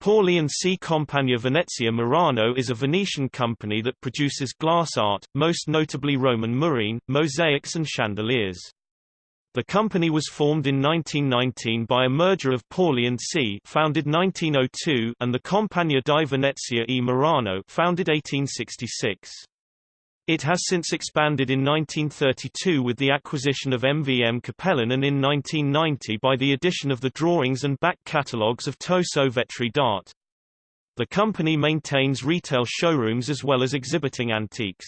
Pauly and C. Compagnia Venezia Murano is a Venetian company that produces glass art, most notably Roman murrine, mosaics and chandeliers. The company was formed in 1919 by a merger of Pauly and C. founded 1902 and the Compagnia di Venezia e Murano founded 1866. It has since expanded in 1932 with the acquisition of MVM Cappellin and in 1990 by the addition of the drawings and back catalogues of Toso Vetri d'Arte. The company maintains retail showrooms as well as exhibiting antiques.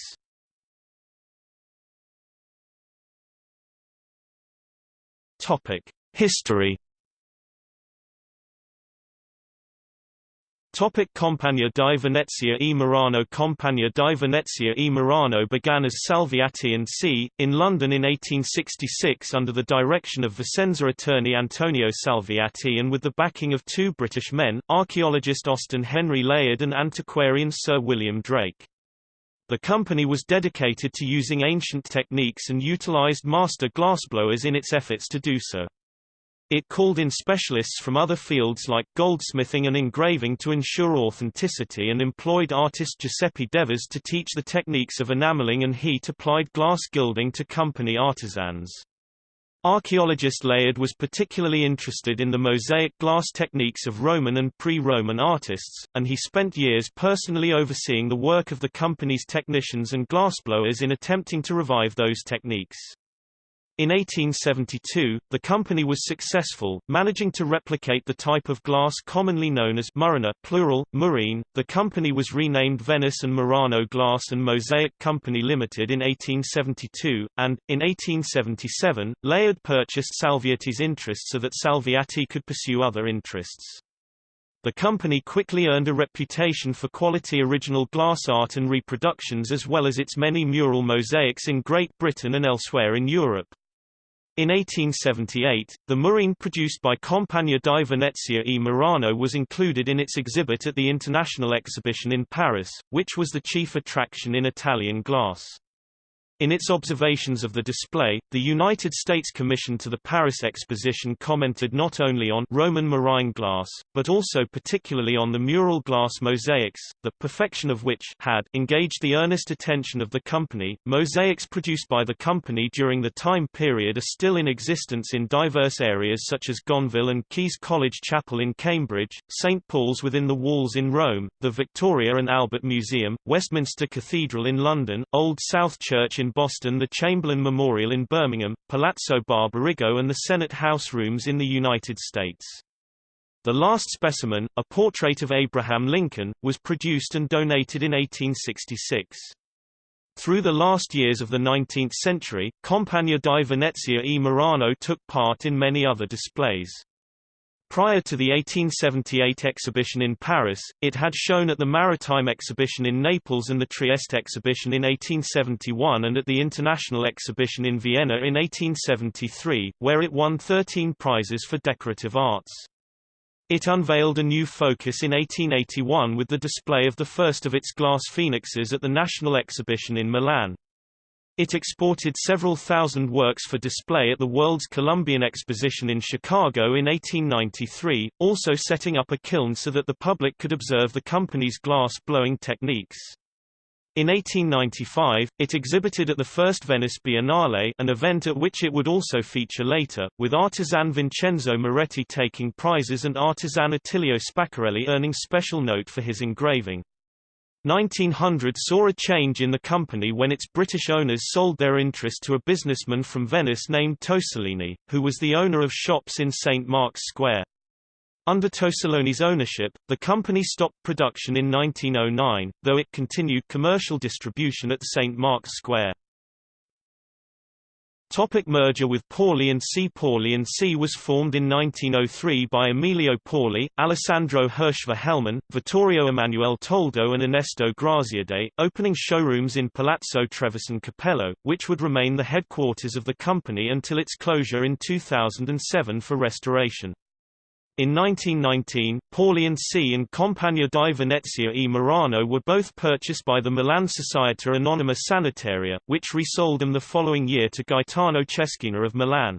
History Topic Compagnia di Venezia e Murano Compagnia di Venezia e Murano began as Salviati and C. in London in 1866 under the direction of Vicenza attorney Antonio Salviati and with the backing of two British men, archaeologist Austin Henry Layard and antiquarian Sir William Drake. The company was dedicated to using ancient techniques and utilized master glassblowers in its efforts to do so. It called in specialists from other fields like goldsmithing and engraving to ensure authenticity and employed artist Giuseppe Devers to teach the techniques of enameling and heat-applied glass gilding to company artisans. Archaeologist Layard was particularly interested in the mosaic glass techniques of Roman and pre-Roman artists, and he spent years personally overseeing the work of the company's technicians and glassblowers in attempting to revive those techniques. In 1872, the company was successful, managing to replicate the type of glass commonly known as Murrina plural, murrine. The company was renamed Venice and Murano Glass and Mosaic Company Limited in 1872, and, in 1877, Layard purchased Salviati's interest so that Salviati could pursue other interests. The company quickly earned a reputation for quality original glass art and reproductions as well as its many mural mosaics in Great Britain and elsewhere in Europe. In 1878, the murrine produced by Compagnia di Venezia e Murano was included in its exhibit at the International Exhibition in Paris, which was the chief attraction in Italian glass. In its observations of the display, the United States Commission to the Paris Exposition commented not only on Roman murrine glass, but also particularly on the mural glass mosaics, the perfection of which had engaged the earnest attention of the company. Mosaics produced by the company during the time period are still in existence in diverse areas such as Gonville and Caius College Chapel in Cambridge, St Paul's within the walls in Rome, the Victoria and Albert Museum, Westminster Cathedral in London, Old South Church in Boston the Chamberlain Memorial in Birmingham, Palazzo Barbarigo and the Senate House rooms in the United States. The last specimen, a portrait of Abraham Lincoln, was produced and donated in 1866. Through the last years of the 19th century, Compagnia di Venezia e Murano took part in many other displays. Prior to the 1878 exhibition in Paris, it had shown at the Maritime Exhibition in Naples and the Trieste Exhibition in 1871 and at the International Exhibition in Vienna in 1873, where it won 13 prizes for decorative arts. It unveiled a new focus in 1881 with the display of the first of its glass phoenixes at the National Exhibition in Milan. It exported several thousand works for display at the World's Columbian Exposition in Chicago in 1893, also setting up a kiln so that the public could observe the company's glass-blowing techniques. In 1895, it exhibited at the first Venice Biennale an event at which it would also feature later, with artisan Vincenzo Moretti taking prizes and artisan Attilio Spaccarelli earning special note for his engraving. 1900 saw a change in the company when its British owners sold their interest to a businessman from Venice named Tosolini, who was the owner of shops in St. Mark's Square. Under Tosolini's ownership, the company stopped production in 1909, though it continued commercial distribution at St. Mark's Square. Topic merger with Pauly and C. Pauly and C was formed in 1903 by Emilio Pauly, Alessandro Hirschver-Hellman, Vittorio Emanuele Toldo and Ernesto Graziadei, opening showrooms in Palazzo Trevisan Capello, which would remain the headquarters of the company until its closure in 2007 for restoration. In 1919, Pauly and C and Compagnia di Venezia e Murano were both purchased by the Milan Società Anonima Sanitaria, which resold them the following year to Gaetano Ceschina of Milan.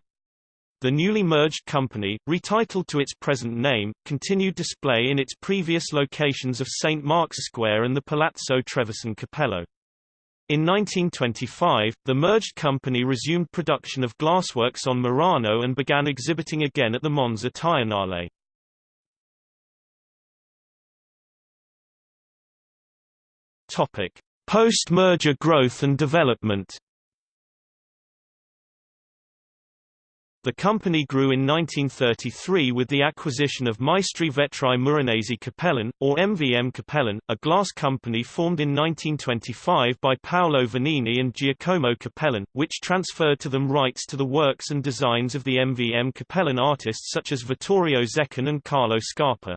The newly merged company, retitled to its present name, continued display in its previous locations of St. Mark's Square and the Palazzo Trevisan Capello. In 1925, the merged company resumed production of glassworks on Murano and began exhibiting again at the Monza Triennale. Post-merger growth and development. The company grew in 1933 with the acquisition of Maestri Vetrai Muranesi Cappellin, or MVM Cappellin, a glass company formed in 1925 by Paolo Venini and Giacomo Cappellin, which transferred to them rights to the works and designs of the MVM Cappellin artists such as Vittorio Zecchin and Carlo Scarpa.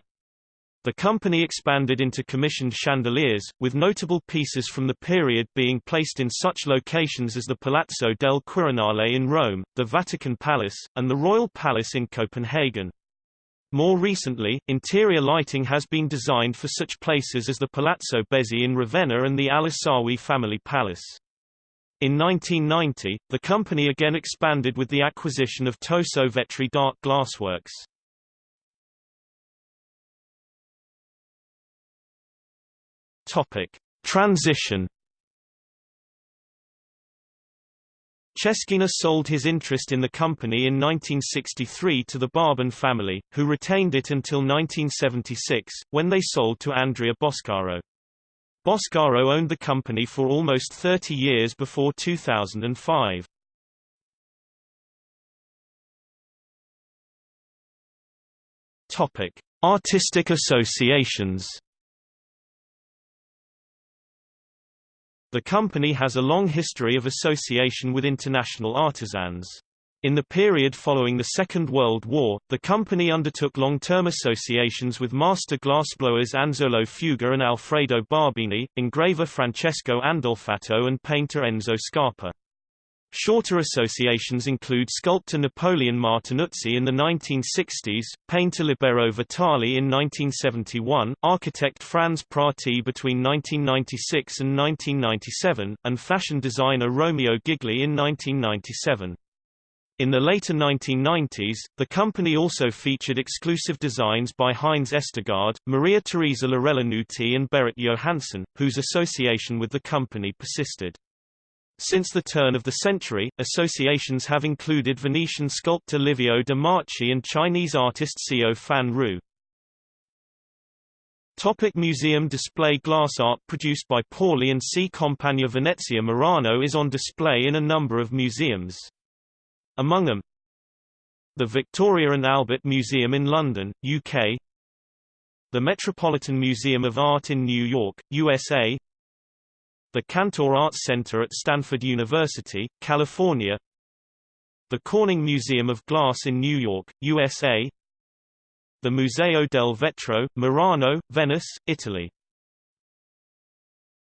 The company expanded into commissioned chandeliers, with notable pieces from the period being placed in such locations as the Palazzo del Quirinale in Rome, the Vatican Palace, and the Royal Palace in Copenhagen. More recently, interior lighting has been designed for such places as the Palazzo Bezzi in Ravenna and the Al-Asawi family palace. In 1990, the company again expanded with the acquisition of Toso Vetri d'Arte glassworks. Topic: Transition. Ceschina sold his interest in the company in 1963 to the Barban family, who retained it until 1976, when they sold to Andrea Boscaro. Boscaro owned the company for almost 30 years before 2005. Topic: Artistic associations. The company has a long history of association with international artisans. In the period following the Second World War, the company undertook long-term associations with master glassblowers Anzolo Fuga and Alfredo Barbini, engraver Francesco Andolfatto and painter Enzo Scarpa. Shorter associations include sculptor Napoleon Martinuzzi in the 1960s, painter Libero Vitali in 1971, architect Franz Prati between 1996 and 1997, and fashion designer Romeo Gigli in 1997. In the later 1990s, the company also featured exclusive designs by Heinz Estergaard, Maria Teresa Lorella Nuti and Berit Johansson, whose association with the company persisted. Since the turn of the century, associations have included Venetian sculptor Livio de Marchi and Chinese artist Xiao Fan Ru. Topic museum display Glass art produced by Pauly and C. Compagnia Venezia Murano is on display in a number of museums. Among them, the Victoria and Albert Museum in London, UK, the Metropolitan Museum of Art in New York, USA, the Cantor Arts Center at Stanford University, California the Corning Museum of Glass in New York, USA the Museo del Vetro, Murano, Venice, Italy